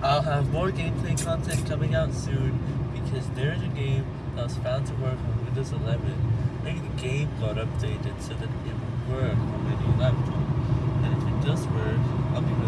I'll have more gameplay content coming out soon because there's a game that was found to work on Windows 11. Maybe the game got updated so that it will work on my new laptop. And if it does work, I'll be really.